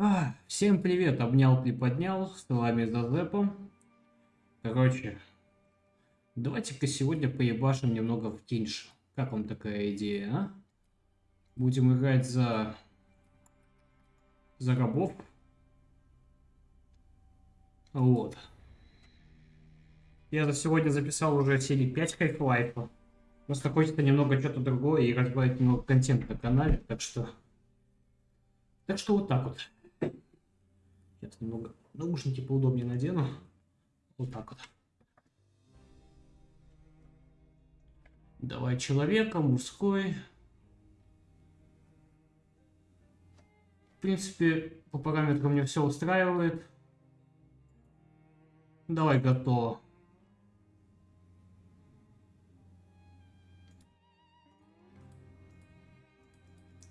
А, всем привет, обнял, приподнял, с вами Зазепа. Короче, давайте-ка сегодня поебашим немного в Кинш. Как вам такая идея, а? Будем играть за... за рабов. Вот. Я за сегодня записал уже серии 5 Half-Life. Просто хочется немного что-то другое и разбавить немного контент на канале, так что... Так что вот так вот. Сейчас немного наушники поудобнее надену. Вот так вот. Давай человека, мужской. В принципе, по параметрам мне все устраивает. Давай готово.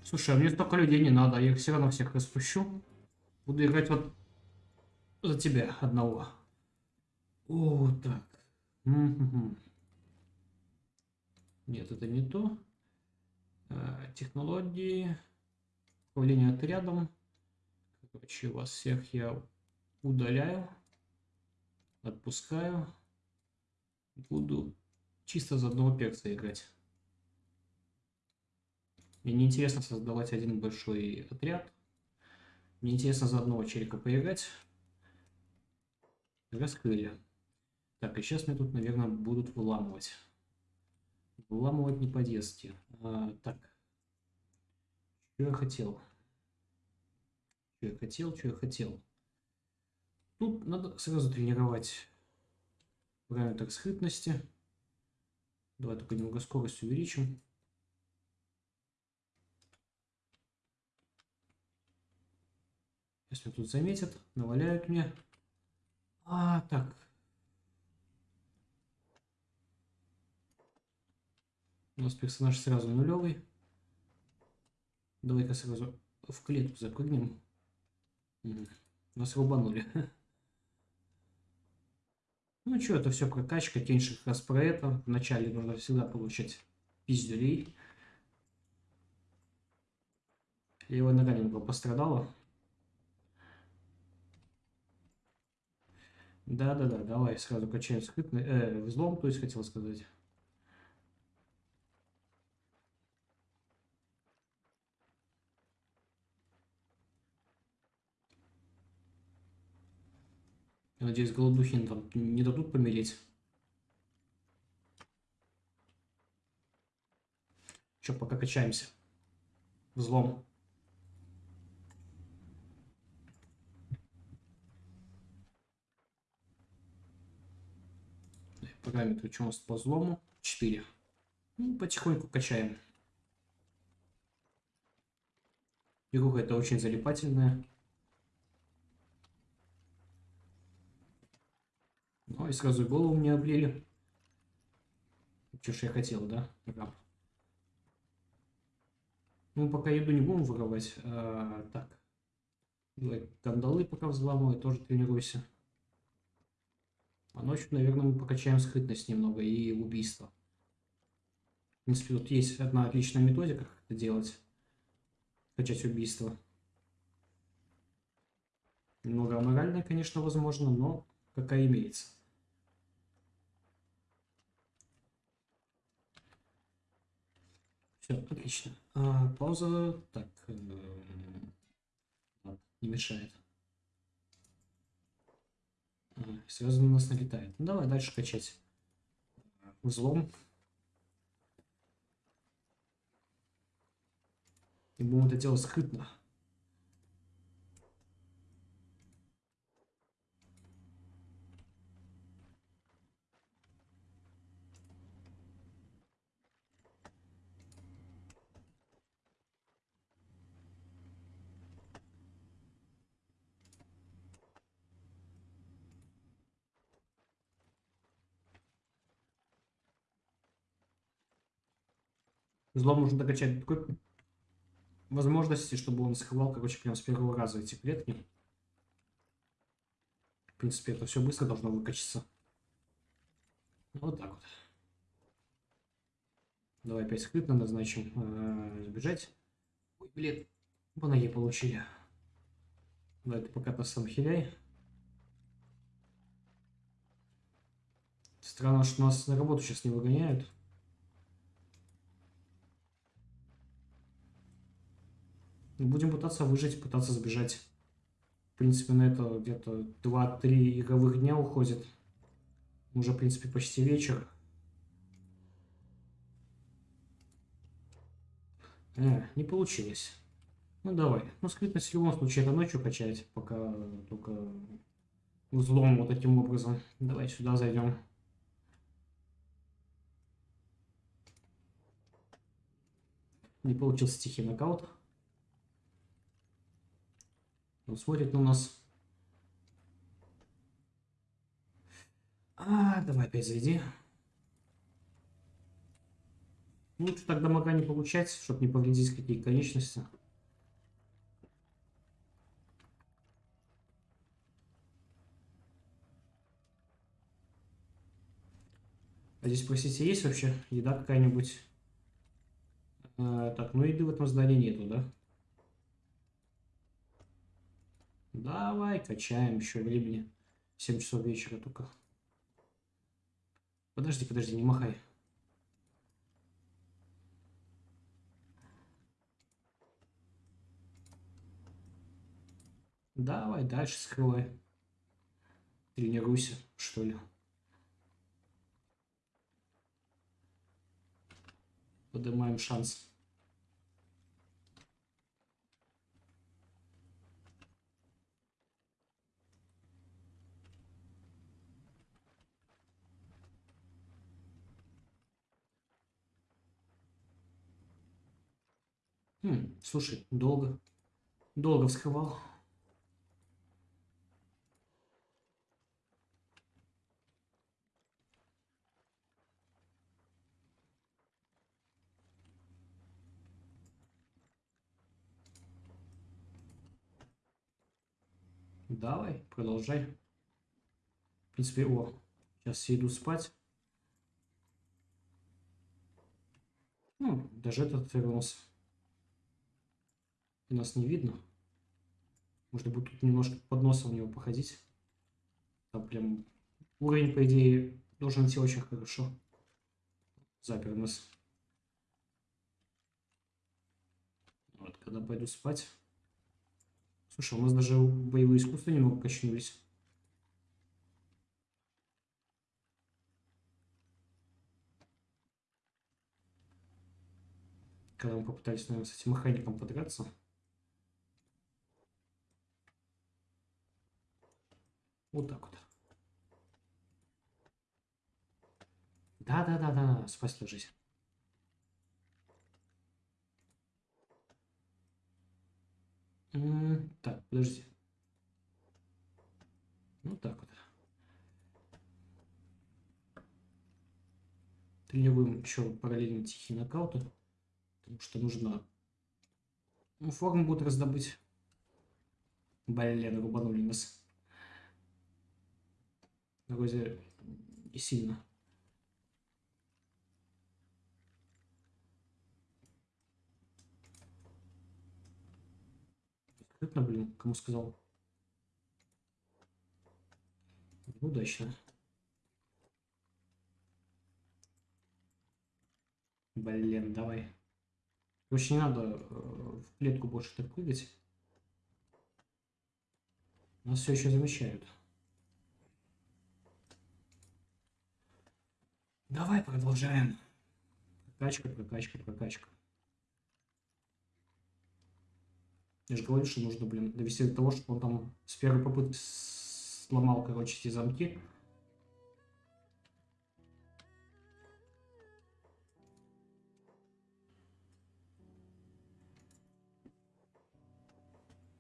Слушай, а мне столько людей не надо, я их все равно всех распущу. Буду играть вот за тебя одного. О, так. Нет, это не то. А, технологии. Управление отрядом. Короче, вас всех я удаляю. Отпускаю. Буду чисто за одного перца играть. Мне неинтересно создавать один большой отряд. Мне интересно за одного челика поиграть. Раскрыли. Так, и сейчас мне тут, наверное, будут выламывать. Выламывать не по-детски. А, так. Что я хотел? Что я хотел, что я хотел? Тут надо сразу тренировать параметр скрытности. Давай только немного скорость увеличим. Если тут заметят, наваляют мне. А, так. У нас персонаж сразу нулевый. Давай-ка сразу в клетку запрыгнем. Нас рубанули. Ну что, это все прокачка, теньше как раз про это. Вначале нужно всегда получать пиздюлей. Левая нога немного пострадала. Да-да-да, давай сразу качаем скрытный, э, взлом, то есть хотел сказать. Я надеюсь, голодухин там не дадут помереть. Че, пока качаемся. Взлом. Параметры, нас по взлому? 4. Ну, потихоньку качаем. Игруха это очень залипательная. Ну и сразу голову мне облили. Что ж я хотел, да? Раб. Ну, пока еду не будем воровать. А, так. Давай кандалы пока взламывай, тоже тренируйся. А ночью, наверное, мы покачаем скрытность немного и убийство. В принципе, тут есть одна отличная методика, как это делать. Качать убийство. Немного аморальная, конечно, возможно, но какая имеется. Все, отлично. А, пауза. Так. Э, не мешает. Сразу на нас налетает. Ну, давай дальше качать. Взлом. И будем это делать скрытно. Злом можно докачать до такой возможности, чтобы он схвал, короче, прям с первого раза эти клетки. В принципе, это все быстро должно выкачаться. Вот так вот. Давай опять скрытно назначим. Э, сбежать. Ой, блин. По ноге получили. Давай ты пока нас сам хиляй. Странно, что нас на работу сейчас не выгоняют. Будем пытаться выжить, пытаться сбежать. В принципе, на это где-то 2-3 игровых дня уходит. Уже, в принципе, почти вечер. Э, не получилось. Ну давай. Ну скрытность в любом случае это ночью качать, пока только взлом вот таким образом. Давай сюда зайдем. Не получился тихий нокаут. Он смотрит на нас. А, давай опять зайди. Лучше так дамага не получать, чтобы не повредить какие конечности. А здесь, простите, есть вообще еда какая-нибудь? А, так, ну еды в этом здании нету, да? Давай, качаем еще времени. 7 часов вечера только. Подожди, подожди, не махай. Давай дальше скрывай. Тренируйся, что ли. Поднимаем шанс. Хм, слушай, долго. Долго вскрывал. Давай, продолжай. В принципе, о, сейчас я иду спать. Ну, даже этот вернулся. И нас не видно. Можно будет тут немножко под носом у него походить. Там прям уровень, по идее, должен идти очень хорошо. Запер нас. Вот, когда пойду спать. Слушай, у нас даже боевые искусства немного качнулись. Когда мы попытались, наверное, с этим механиком подраться. Вот так вот. Да-да-да-да, спать ложись. Так, подожди. Ну так вот. Тренируем еще параллельно тихие нокауты. Потому что нужно ну, форму будет раздобыть. Блин, рубанули нас. Вроде не сильно. Скрытно, блин, кому сказал? Удачно. Блин, давай. Короче, не надо э, в клетку больше так прыгать. Нас все еще замечают. Давай продолжаем. Прокачка, прокачка, прокачка. Я же говорю, что нужно, блин, довести до того, чтобы он там с первой попытки сломал, короче, эти замки.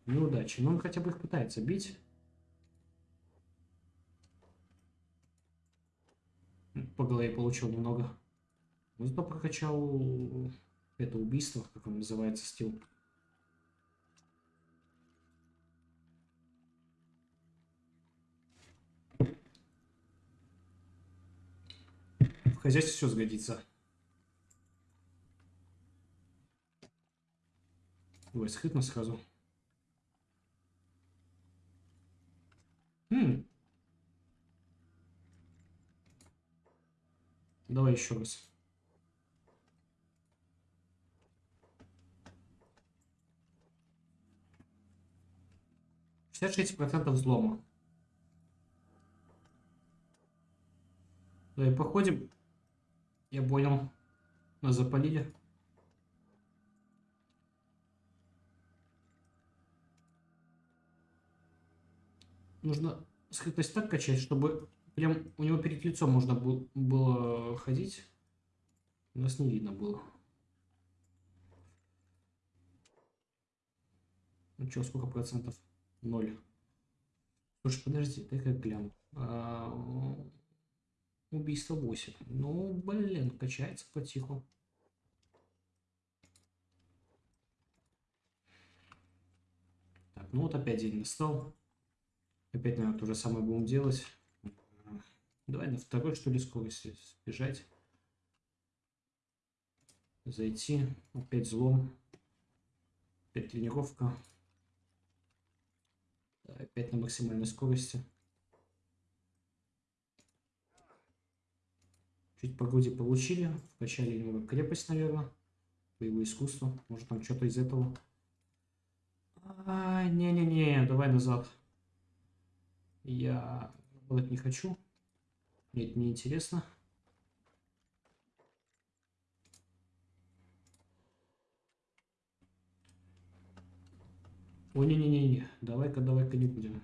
Неудачи. Но он хотя бы их пытается бить. По голове получил немного. Но зато прокачал это убийство, как он называется, стил. хозяйстве все сгодится. Давай скрытно сразу. Хм. Давай еще раз. Шестьдесят шесть процентов взлома. Давай походим. Я понял. Нас запалили. Нужно скрытность так качать, чтобы прям у него перед лицом можно было ходить. Нас не видно было. Ну что, сколько процентов? Ноль. Слушай, подожди, дай-ка гляну. А, убийство 8. Ну, блин, качается потиху. Так, ну вот опять день настал. Опять, наверное, то же самое будем делать. Давай на второй, что ли, скорости сбежать. Зайти. Опять взлом. Опять тренировка. Опять на максимальной скорости. Чуть по груди получили. Вкачали немного крепость, наверное. Боевое искусство. Может там что-то из этого. А, не-не-не, давай назад. Я вот не хочу. Мне это не интересно. Ой, не-не-не-не. Давай-ка, давай-ка не будем.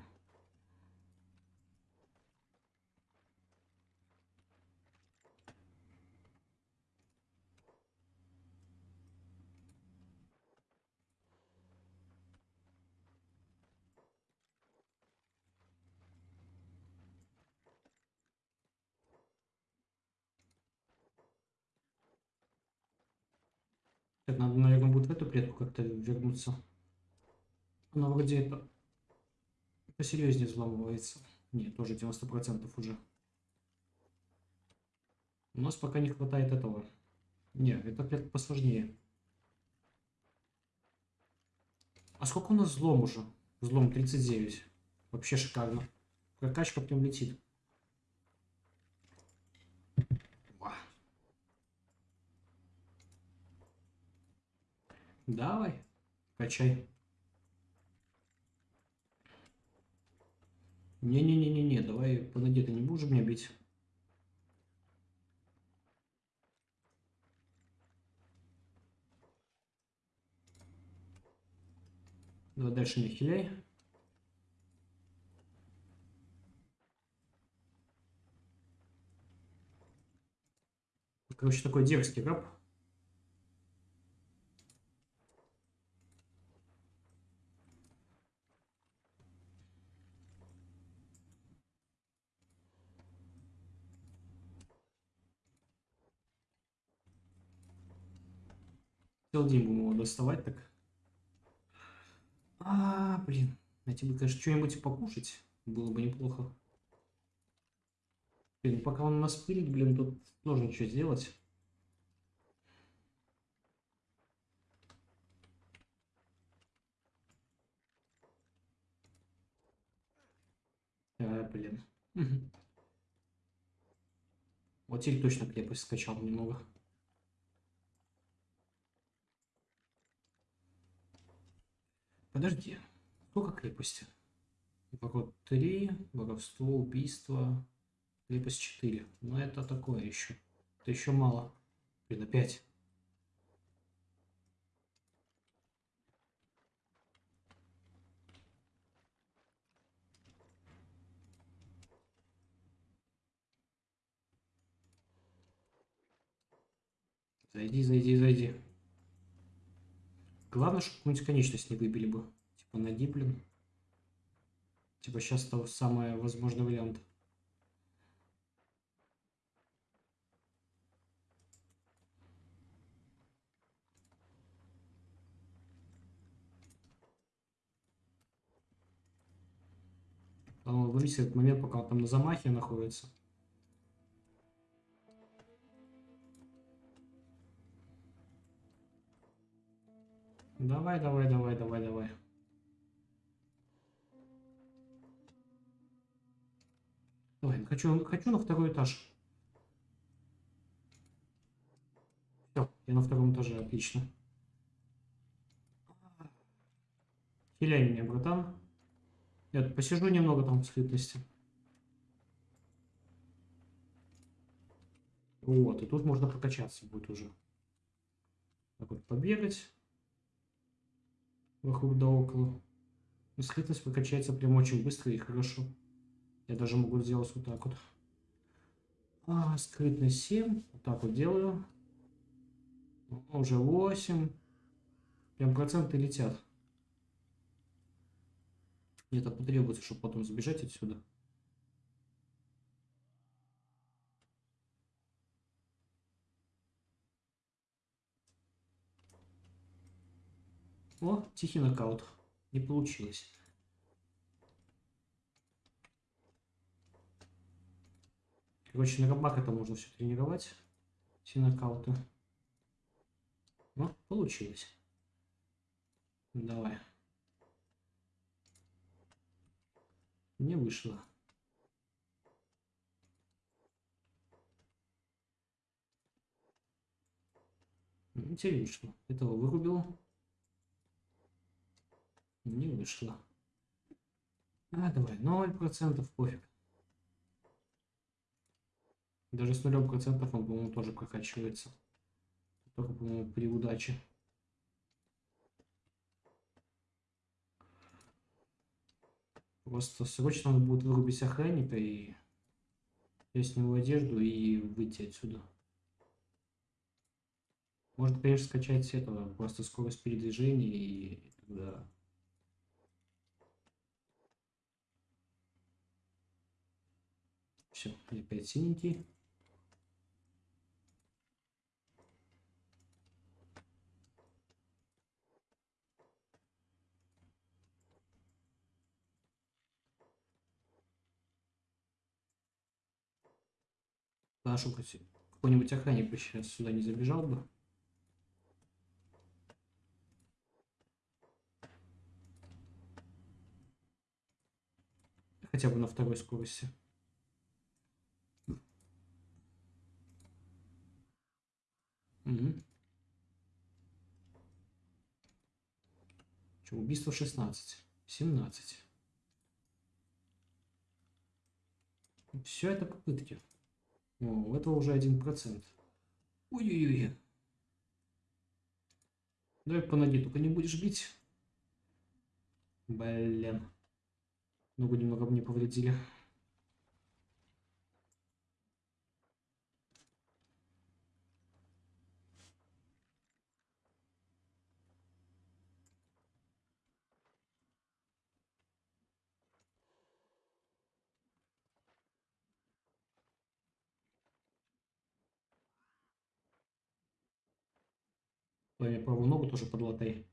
Так, надо, наверное, будет в эту клетку как-то вернуться. Она вроде это посерьезнее взламывается. Нет, тоже 90% уже. У нас пока не хватает этого. Нет, эта клетка посложнее. А сколько у нас взлом уже? Взлом 39. Вообще шикарно. Прокачка прям летит. Давай, качай. Не-не-не-не-не, давай, подойди, ты не будешь меня бить? Давай дальше не хиляй. Короче, такой дерзкий раб. Целый день будем его доставать так. А, блин. Найти бы, конечно, что-нибудь покушать. Было бы неплохо. Блин, пока он нас пылит, блин, тут сложно что сделать. А, блин. Вот теперь точно крепость скачал немного. Подожди. Сколько крепости? Ворот 3, воровство, убийство, крепость 4. Но это такое еще. Это еще мало. Блин, опять. Зайди, зайди, зайди. Главное, чтобы какую-нибудь конечность не выбили бы. Типа ноги, блин. Типа сейчас то самый возможный вариант. Он вывесит этот момент, пока он там на замахе находится. Давай, давай, давай, давай, давай. Давай, хочу, хочу на второй этаж. Все, я на втором этаже, отлично. Хиляй меня, братан. Я посижу немного там в скрытности. Вот, и тут можно прокачаться будет уже. Так вот, побегать. Вокруг да около. И скрытность прокачается прям очень быстро и хорошо. Я даже могу сделать вот так вот. А, скрытность 7. Вот так вот делаю. Уже 8. Прям проценты летят. Мне это потребуется, чтобы потом сбежать отсюда. О, тихий нокаут. Не получилось. Короче, на рабах это можно все тренировать. Все нокауты. Ну, получилось. Давай. Не вышло. Вышло. Этого вырубил. Не вышло. А, давай, 0% пофиг. Даже с нулем процентов он, по-моему, тоже прокачивается. Только, по-моему, при удаче. Просто срочно надо будет вырубить охранника и я сниму одежду и выйти отсюда. Можно, конечно, скачать этого, просто скорость передвижения и тогда... Все, опять синенький. Нашу какой-нибудь охранник бы сейчас сюда не забежал бы. Хотя бы на второй скорости. Угу. Что, убийство 16. 17. Все это попытки. О, у этого уже один процент. Ой-ой-ой. Давай по ноге только не будешь бить. Блин. Ногу немного мне повредили. Правую ногу тоже подлатай.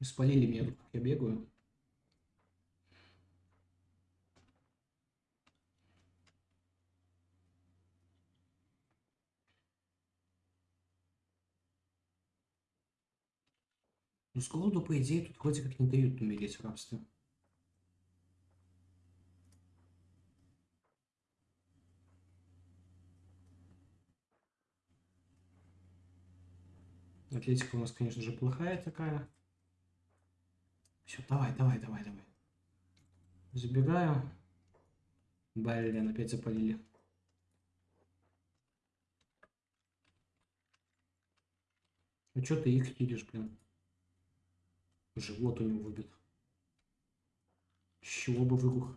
Спалили меня тут, как я бегаю. Ну, с голоду, по идее, тут вроде как не дают умереть в рабстве. Атлетика у нас, конечно же, плохая такая. Все, давай, давай, давай, давай. Забегаю. Блин, опять запалили. Ну что ты их хилишь, блин? Живот у него выбит. Чего бы вырух?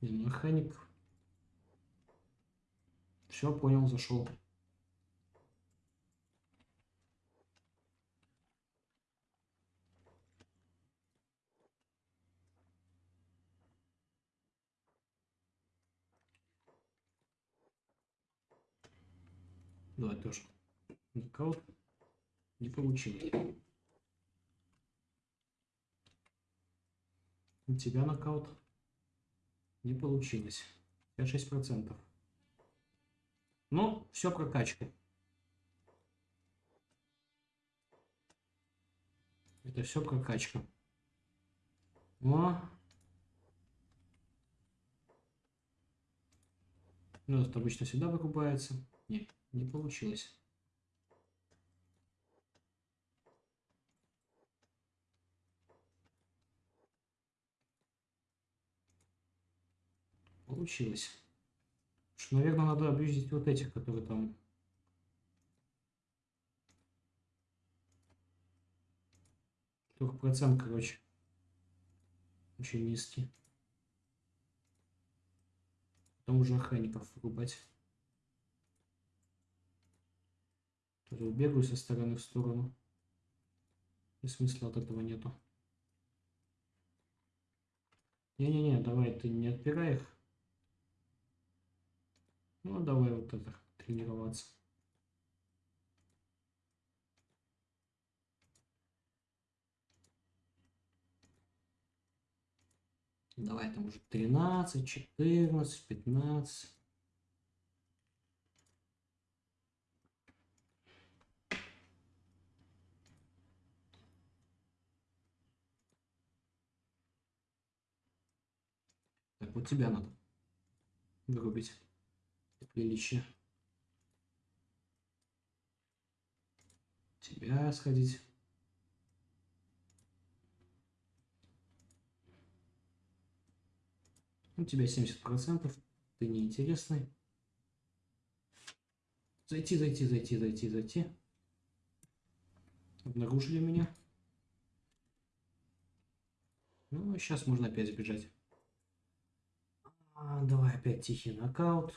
Механик. Все, понял, зашел. Давай тоже. Нокаут не получилось. У тебя нокаут. Не получилось. 56 процентов. Ну, все прокачка. Это все прокачка. Но... Ну, это обычно всегда выкупается. Нет, не получилось. Получилось. Что, наверное, надо объездить вот этих, которые там Только процент, короче, очень низкий. Потом уже охранников вырубать. Тоже убегаю со стороны в сторону. И смысла от этого нету. Не-не-не, давай ты не отпирай их. Ну, давай вот это, тренироваться. Давай там уже 13, 14, 15. Так, вот тебя надо вырубить приличие. Тебя сходить. У тебя 70%, ты неинтересный. Зайти, зайти, зайти, зайти, зайти. Обнаружили меня. Ну, сейчас можно опять сбежать. А, давай опять тихий нокаут.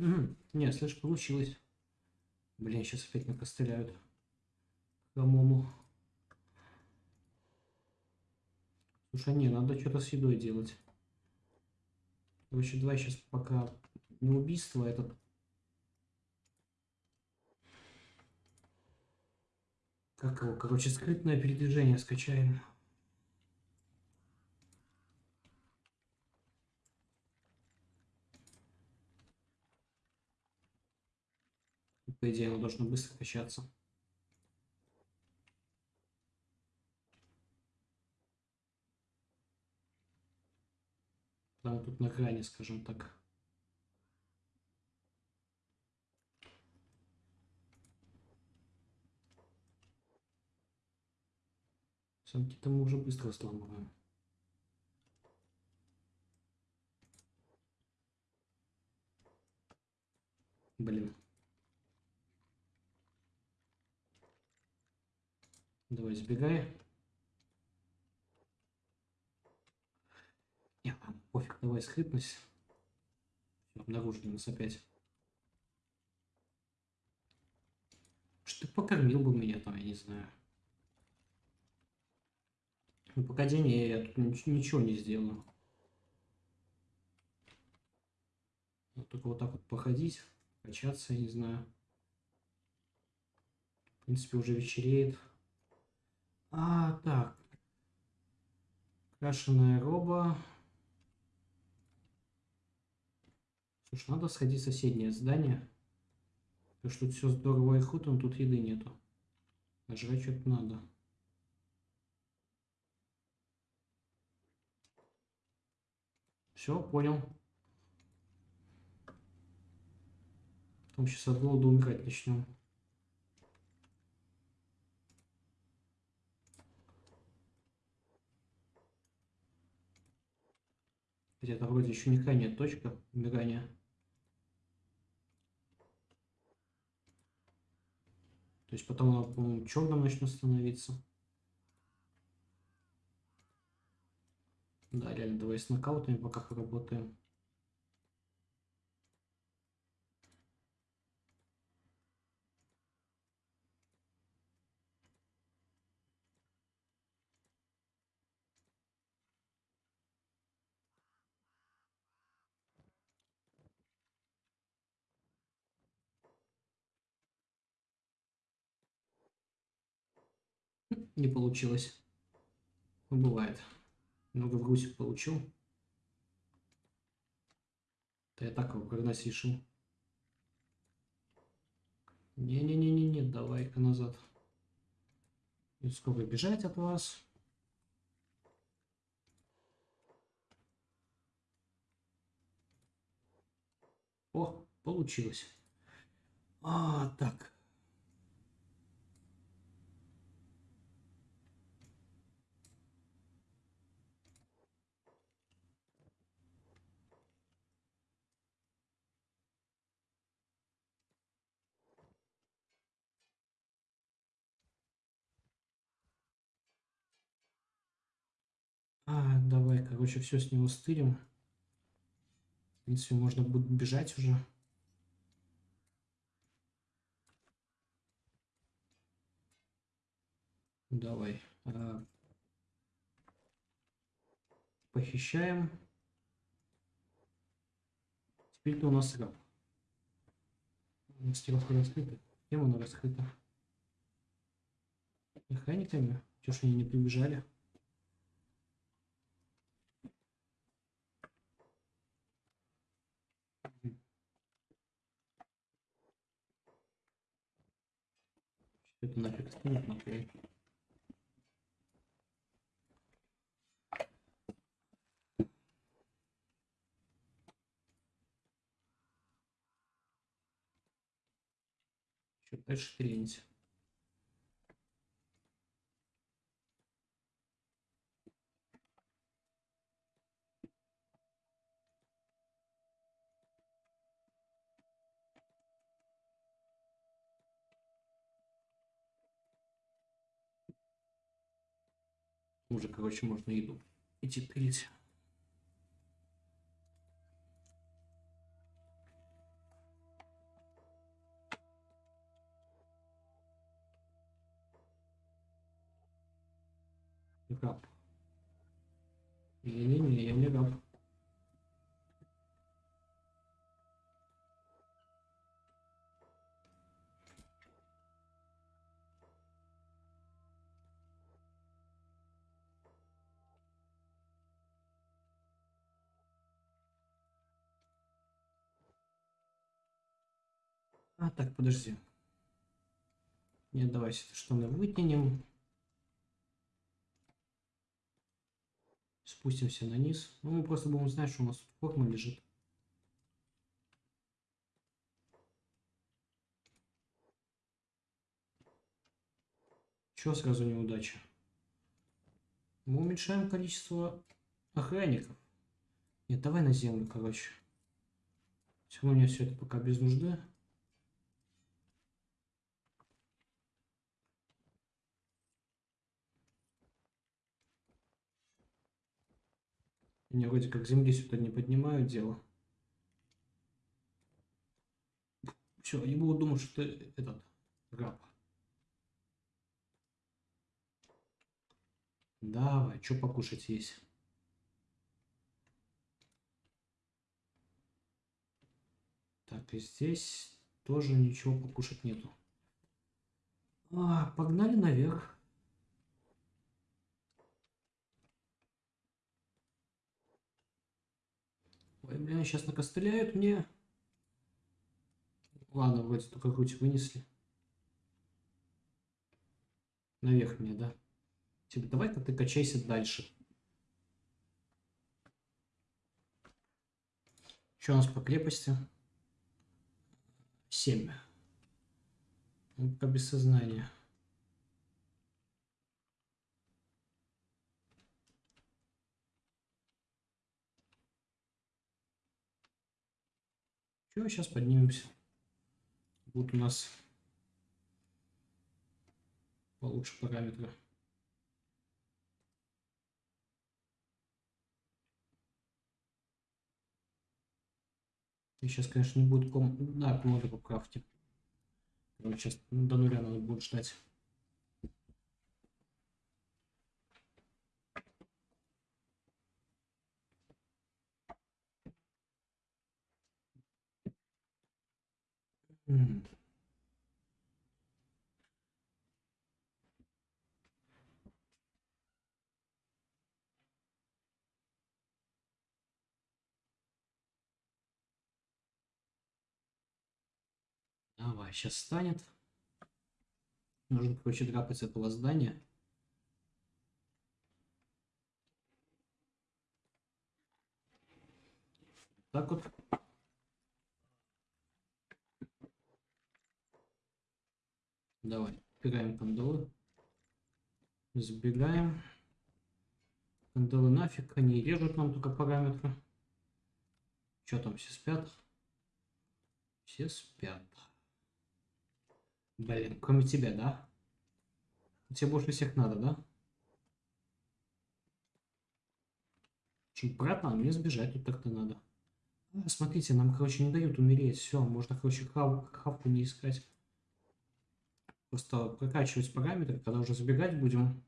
Угу. Не, слышь, получилось. Блин, сейчас опять накостыляют. Кому? Слушай, не, надо что-то с едой делать. Короче, давай сейчас пока не убийство, а этот... Как его? Короче, скрытное передвижение скачаем. По идее, оно должно быстро качаться. Там тут на грани, скажем так. Самки-то мы уже быстро сломаем. Блин. Давай, сбегай. Не, пофиг, давай скрытность. Обнаружили нас опять. Что ты покормил бы меня там, я не знаю. Ну, день я тут ничего не сделаю. Вот только вот так вот походить, качаться, я не знаю. В принципе, уже вечереет. А, так. Крашеная роба. Слушай, надо сходить в соседнее здание. Потому что тут все здорово и хуто, но тут еды нету. А жрать что-то надо. Все, понял. Потом сейчас от голода умирать начнем. Где-то вроде еще ни нет точка умирания. То есть потом она, по-моему, черным начнет становиться. Да, реально, давай с нокаутами пока поработаем. Не получилось. Ну, бывает. Много в грузик получил. Да я так его прогнать решил. Не-не-не-не-не, давай-ка назад. И сколько бежать от вас. О, получилось. А, так. А, давай, короче, все с него стырим. В принципе, можно будет бежать уже. Давай. А, похищаем. Теперь-то у нас раб. Мастеровка раскрыта. Кем она раскрыта? Механиками? Чего ж они не прибежали? Это нафиг скинуть нахуй. Что дальше тренить? Уже, короче, можно еду идти пилить. Раб. Не-не-не, я не раб. А, так, подожди. Нет, давайте это штаны вытянем. Спустимся на низ. Ну, мы просто будем знать, что у нас тут форма лежит. Чего сразу неудача? Мы уменьшаем количество охранников. Нет, давай на землю, короче. Все равно мне все это пока без нужды. Они вроде как земли сюда не поднимают дело. Все, они будут думать, что ты этот раб. Давай, что покушать есть? Так, и здесь тоже ничего покушать нету. А, погнали наверх. Блин, сейчас накостыляют мне. Ладно, вроде только грудь вынесли. Наверх мне, да? Типа, давай-ка ты качайся дальше. Что у нас по крепости? 7. Ну, без сознания. Все, сейчас поднимемся. Вот у нас получше параметры. И сейчас, конечно, не будет ком... Да, комода по крафте. Короче, сейчас до нуля надо будет ждать. М. Давай, сейчас станет. Нужно, короче, драпать этого здания. Так вот. Давай, убираем кандалы. Забегаем. Кандалы нафиг, они режут нам только параметры. Что там, все спят? Все спят. Блин, кроме тебя, да? Тебе больше всех надо, да? Чуть обратно, а мне сбежать тут так-то надо. А, смотрите, нам, короче, не дают умереть. Все, можно, короче, хав, хавку не искать. Просто прокачивать параметры, когда уже забегать будем.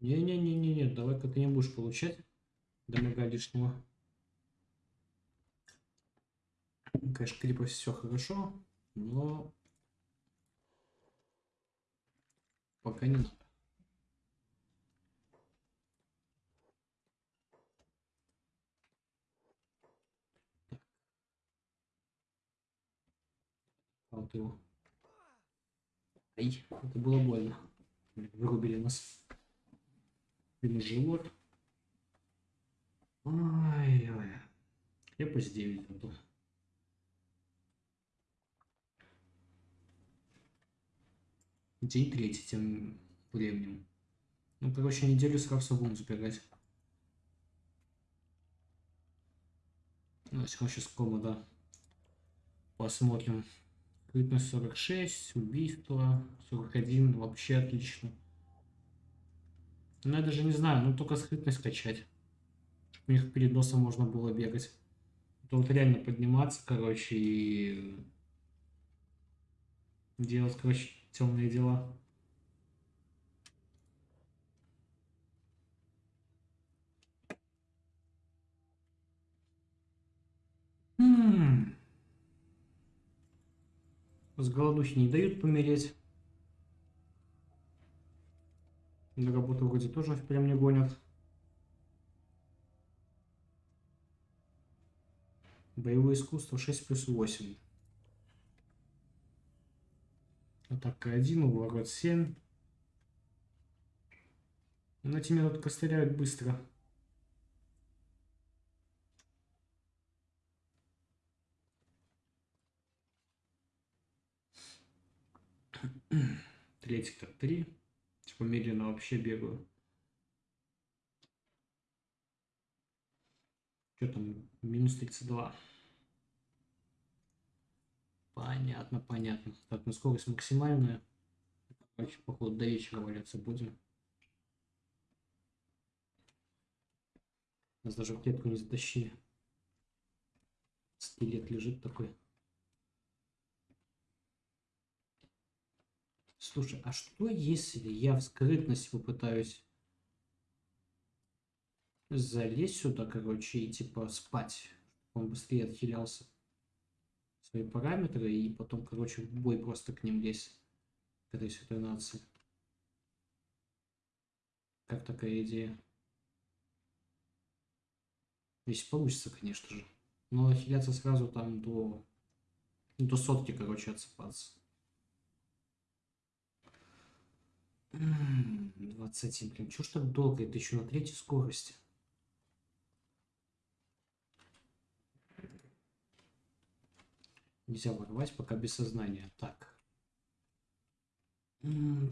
Не-не-не-не-не, давай-ка ты не будешь получать дамага лишнего. Конечно, клипов все хорошо, но пока не надо. Вот его. Ай, это было больно. Вырубили нас. Или живот. Я по 9 буду. День третий тем временем. Ну, короче, неделю сразу будем забирать. Ну, сейчас кома, да. Посмотрим. Крытность 46, убийство 41, вообще отлично. Ну, я даже не знаю, ну только скрытность качать. У них перед носом можно было бегать. Вот реально подниматься, короче, и делать, короче, темные дела. М С голодухи не дают помереть. На работу вроде тоже прям не гонят. Боевое искусство 6 плюс 8. Атака 1, уворот 7. Но эти меня тут постреляют быстро. Третий-то 3. Типа медленно вообще бегаю. Что там? Минус 32. Понятно, понятно. Так, ну скорость максимальная. Короче, походу до вечера валяться будем. Нас даже в клетку не затащили. Скелет лежит такой. Слушай, а что если я в скрытность попытаюсь залезть сюда, короче, и типа спать, он быстрее отхилялся свои параметры, и потом, короче, в бой просто к ним лезть, к этой святой нации. Как такая идея? Если получится, конечно же. Но отхиляться сразу там до, до сотки, короче, отсыпаться. 27, блин, чё ж так долго? Это еще на третьей скорости. Нельзя ворвать, пока без сознания. Так.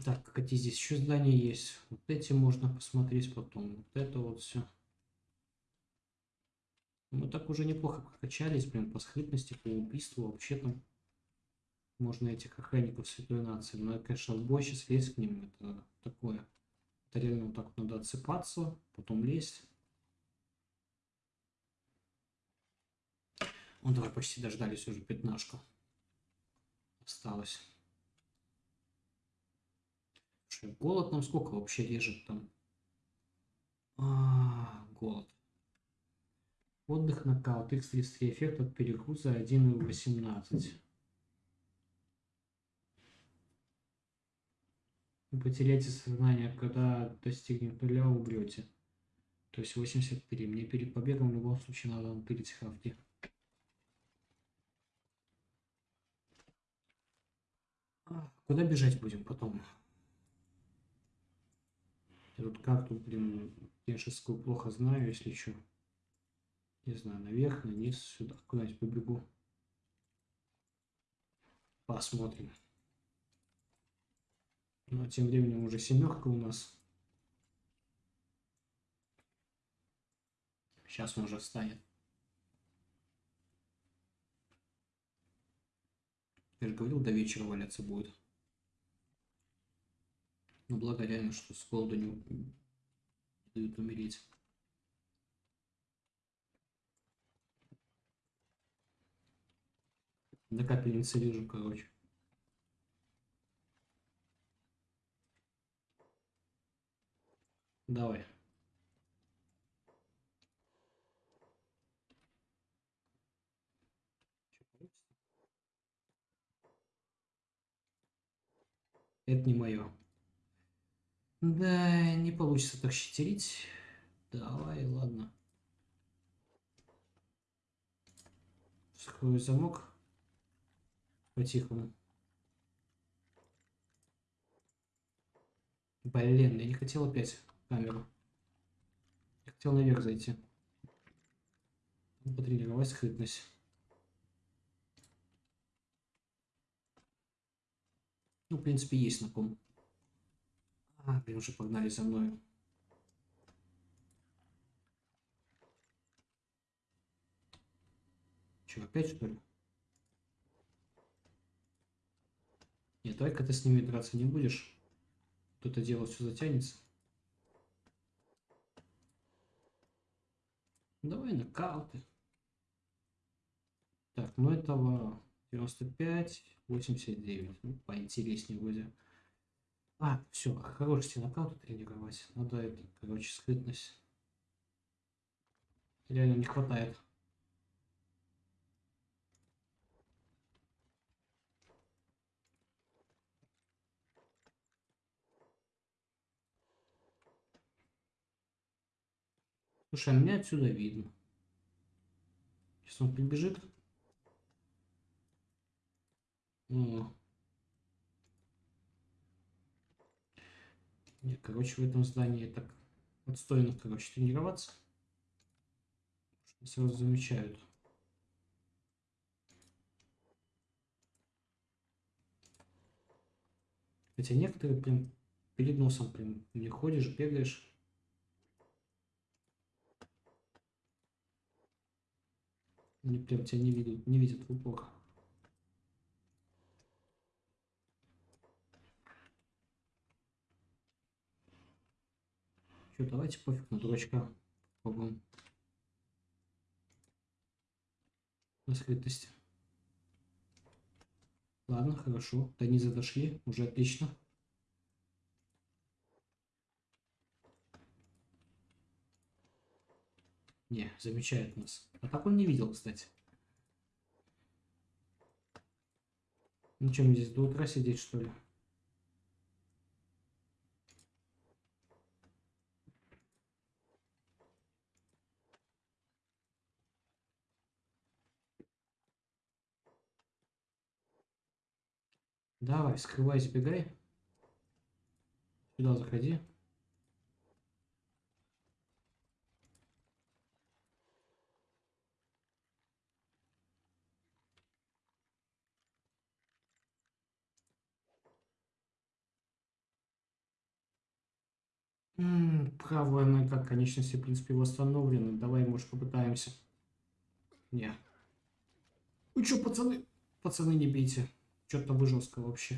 Так, какие здесь еще здания есть? Вот эти можно посмотреть потом. Вот это вот все. Мы так уже неплохо прокачались, блин, по скрытности, по убийству. Вообще там можно этих охранников Святой Нации. Но, конечно, в бой сейчас лезть к ним, это такое. Это реально вот так вот надо отсыпаться, потом лезть. Ну, давай почти дождались уже пятнашку. Осталось. Слушай, голод нам сколько вообще режет там? А, голод. Отдых, нокаут, x33 эффект от перегруза 1,18. Вы потеряете сознание, когда достигнет нуля, умрете. То есть 83. Мне перед побегом в любом случае надо напилить хавки. Куда бежать будем потом? Я тут карту, блин, кеншевскую плохо знаю, если что. Не знаю, наверх, наниз, сюда, куда-нибудь побегу. Посмотрим. А тем временем уже семерка у нас. Сейчас он уже встанет. Я же говорил, до вечера валяться будет. Ну, благо реально, что с голоду не дают умереть. На капельнице вижу, короче. Давай. Это не мое. Да, не получится так щитерить. Давай, ладно. Вскрою замок. По-тихому. Блин, я не хотел опять камеру. Я хотел наверх зайти. Потренировать скрытность. Ну, в принципе, есть на ком. А, блин, уже погнали за мной. Че, опять что ли? Нет, давай-ка ты с ними драться не будешь. Тут это дело все затянется. Давай нокауты. Так, ну этого 95, 89. Ну, поинтереснее вроде. А, все, хорош все нокауты тренировать. Надо это, короче, скрытность. Реально не хватает. Слушай, а меня отсюда видно. Сейчас он прибежит. О. Нет, короче, в этом здании так отстойно, короче, тренироваться. Сразу замечают. Хотя некоторые прям перед носом прям не ходишь, бегаешь. Они прям тебя не видят, не видят в упор. Что, давайте пофиг на дурачка попробуем. На скрытость. Ладно, хорошо. До низа дошли, уже отлично. Не, замечает нас. А так он не видел, кстати. Ну что, мне здесь до утра сидеть, что ли? Давай, скрывайся, бегай. Сюда заходи. Правая нога конечности, в принципе, восстановлена. Давай, может, попытаемся. Не. Вы что, пацаны? Пацаны, не бейте. Что-то вы жестко вообще.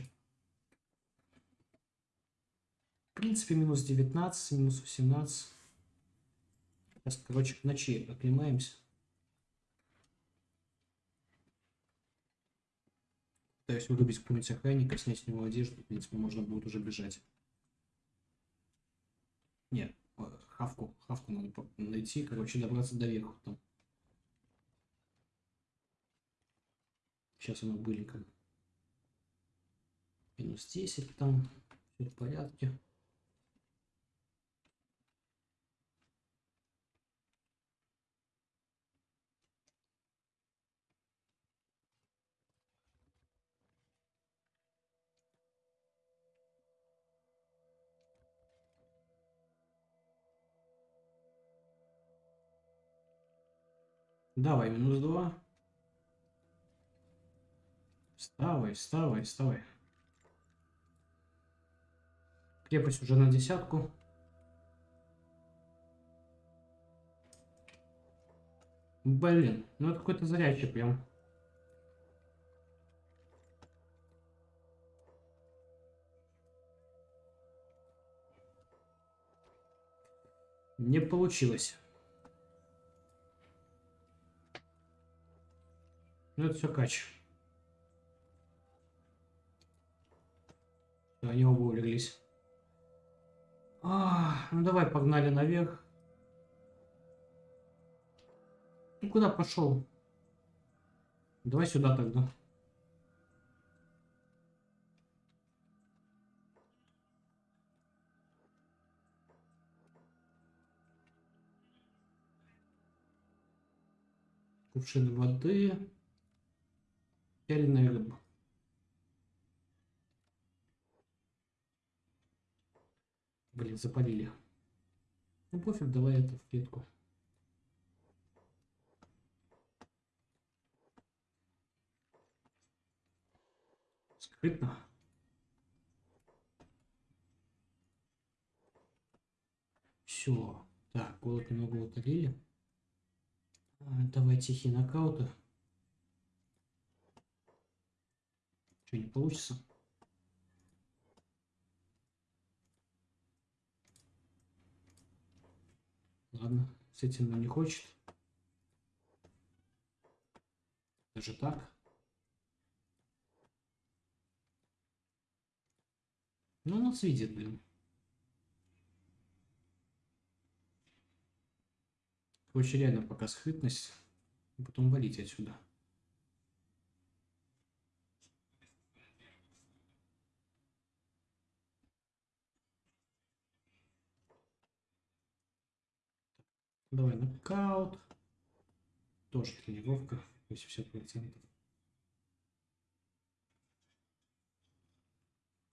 В принципе, минус 19, минус 18. Сейчас, короче, к ночи оклемаемся. Пытаюсь вырубить какого-нибудь охранника, снять с него одежду. В принципе, можно будет уже бежать. Нет, э, хавку, хавку надо найти, короче, добраться до верху там. Сейчас оно быренько. Минус 10 там, все в порядке. Давай, минус два. Вставай, вставай, вставай. Крепость уже на десятку. Блин, ну это какой-то зарядчик прям. Не получилось. Ну это все кач. Они оба улеглись. А, ну давай погнали наверх. Ну куда пошел? Давай сюда тогда. Кувшин воды. Пяленая рыба. Блин, запалили. Ну пофиг, давай это в клетку. Скрытно. Все. Так, голод немного утолили. А, Давай тихие нокауты. Что, не получится? Ладно, с этим он не хочет. Даже так. Ну, он нас видит, блин. Короче, реально пока скрытность, потом валить отсюда. Давай нокаут. Тоже тренировка, 80%.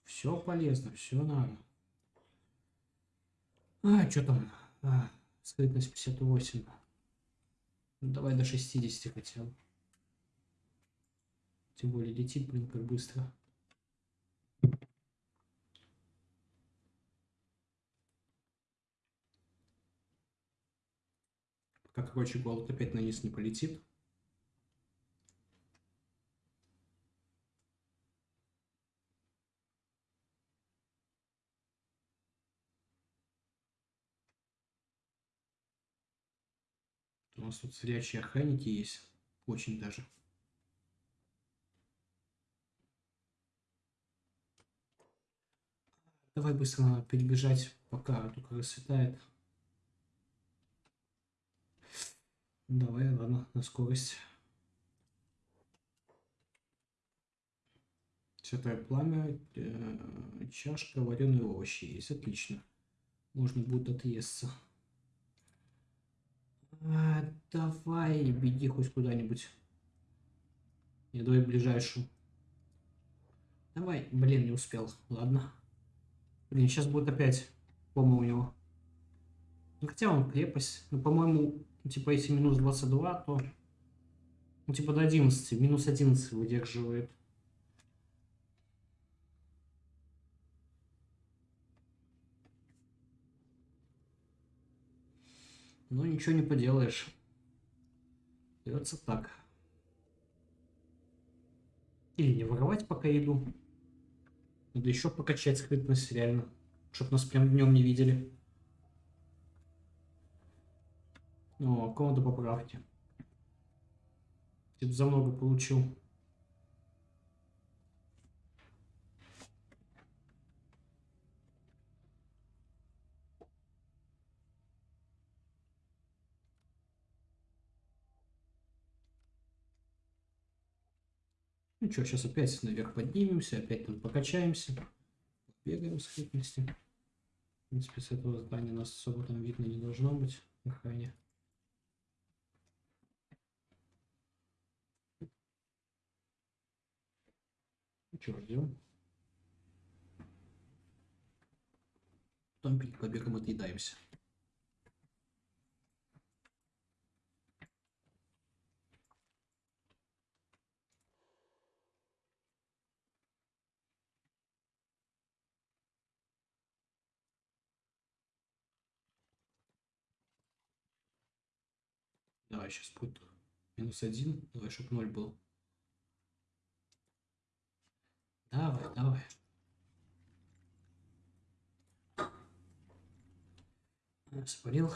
Все полезно, все надо. А, что там? А, скрытность 58. Ну, давай до 60 хотя бы. Тем более летит, блин, как быстро. Пока, короче, голод опять на низ не полетит. У нас тут зрячие охранники есть. Очень даже. Давай быстро перебежать, пока только рассветает. Давай, ладно, на скорость. Святое пламя, э, чашка, вареные овощи есть. Отлично. Можно будет отъесться. А, давай, беги хоть куда-нибудь. Я давай ближайшую. Давай, блин, не успел. Ладно. Блин, сейчас будет опять пома у него. Ну, хотя он крепость. Ну, по-моему, типа, если минус 22, то... Ну, типа, до 11. Минус 11 выдерживает. Ну, ничего не поделаешь. Придется так. Или не воровать, пока иду. Надо еще покачать скрытность, реально. Чтоб нас прям днем не видели. О, комнату поправки. Типа за много получил. Ну что, сейчас опять наверх поднимемся, опять там покачаемся, бегаем с хитности. В принципе, с этого здания нас особо там видно не должно быть охране. Че, ждем? Потом перед побегом отъедаемся. Давай сейчас будет минус один, давай, чтобы ноль был. Давай, давай. Спалил.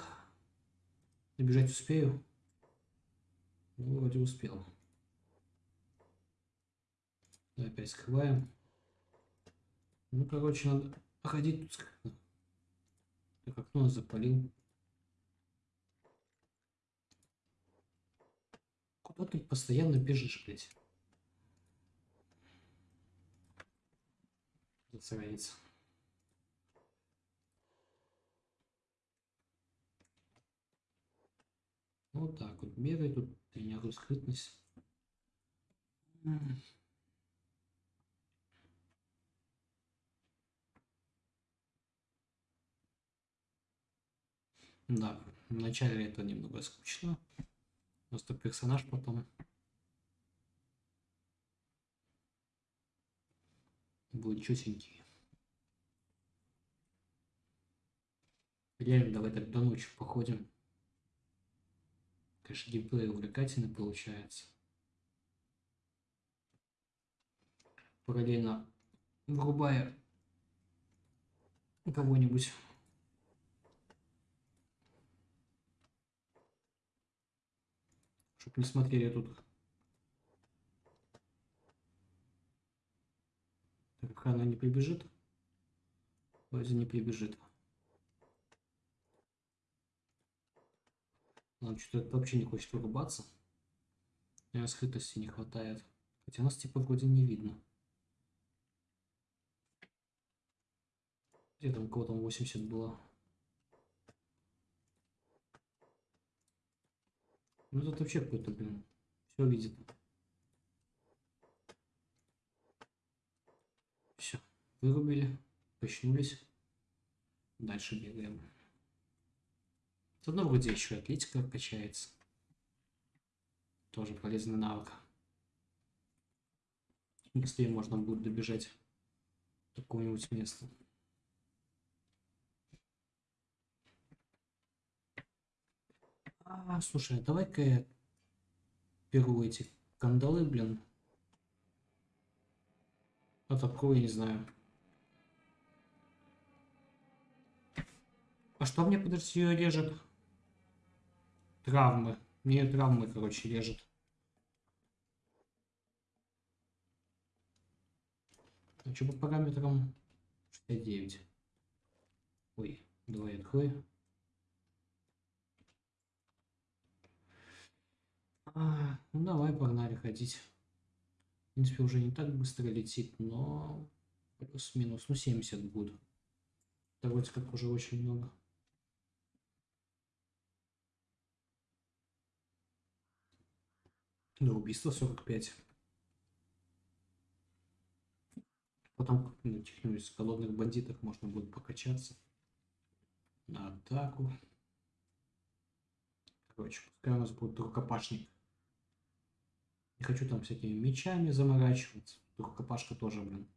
Добежать успею. Ну, вроде успел. Опять скрываем. Ну, короче, надо ходить тут скрытно. Так, окно запалил. Куда ты постоянно бежишь, блядь? Засранец. Вот так вот бегай тут, тренируй скрытность. Да, вначале это немного скучно. Просто персонаж потом будет чутенький. Реально, давай так до ночи походим. Конечно, геймплей увлекательный получается. Параллельно врубая кого-нибудь. Чтоб не смотрели тут. Так, она не прибежит. Вроде не прибежит. Ладно, что-то вообще не хочет вырубаться. И скрытости не хватает. Хотя нас типа вроде не видно. Где там кого там 80 было? Ну тут вообще какой-то, блин, все видит. Все, вырубили, качнулись. Дальше бегаем. Заодно вроде еще атлетика качается. Тоже полезный навык. Быстрее можно будет добежать до какого-нибудь места. А, слушай, давай-ка я беру эти кандалы, блин. А такое, не знаю. А что мне, подожди, режет? Травмы. Мне травмы, короче, режет. А что по параметрам? 69. Ой, давай открой. А, ну давай, погнали ходить. В принципе, уже не так быстро летит, но плюс-минус, ну 70 будет. Это вроде как уже очень много. На убийство 45. Потом на каких-нибудь голодных бандитах можно будет покачаться. На атаку. Короче, пускай у нас будет рукопашник. Не хочу там всякими мечами заморачиваться. Рукопашка тоже, блин.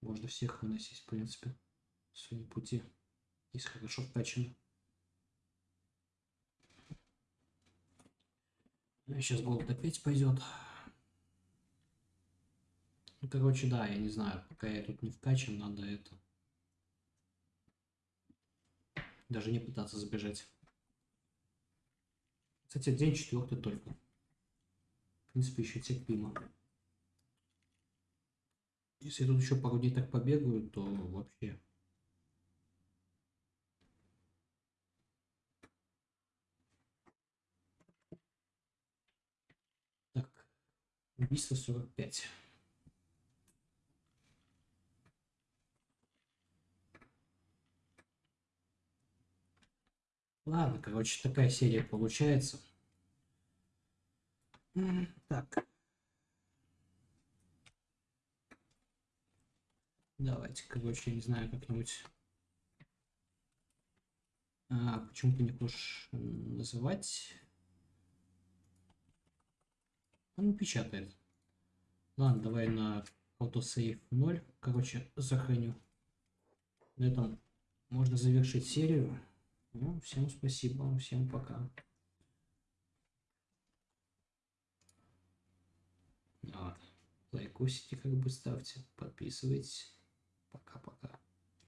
Можно всех выносить, в принципе. Сегодня пути. Есть хорошо вкачано. Сейчас голод опять пойдет. Ну, короче, да, я не знаю, пока я тут не вкачан, надо это. Даже не пытаться забежать. Кстати, день четвертый только. В принципе, еще терпимо. Если тут еще пару дней так побегаю, то вообще Убийство 45. Ладно, короче, такая серия получается. Так. Давайте, короче, я не знаю, как-нибудь... А, почему ты не хочешь называть? Он печатает. Ладно, давай на автосейв 0. Короче, сохраню. На этом можно завершить серию. Ну, всем спасибо, всем пока. Вот. Лайкосите как бы ставьте, подписывайтесь. Пока-пока.